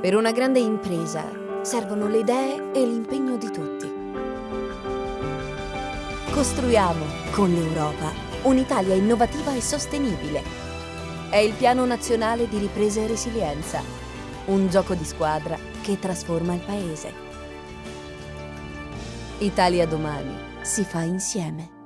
Per una grande impresa servono le idee e l'impegno di tutti. Costruiamo con l'Europa un'Italia innovativa e sostenibile. È il Piano Nazionale di Ripresa e Resilienza, un gioco di squadra che trasforma il Paese. Italia domani si fa insieme.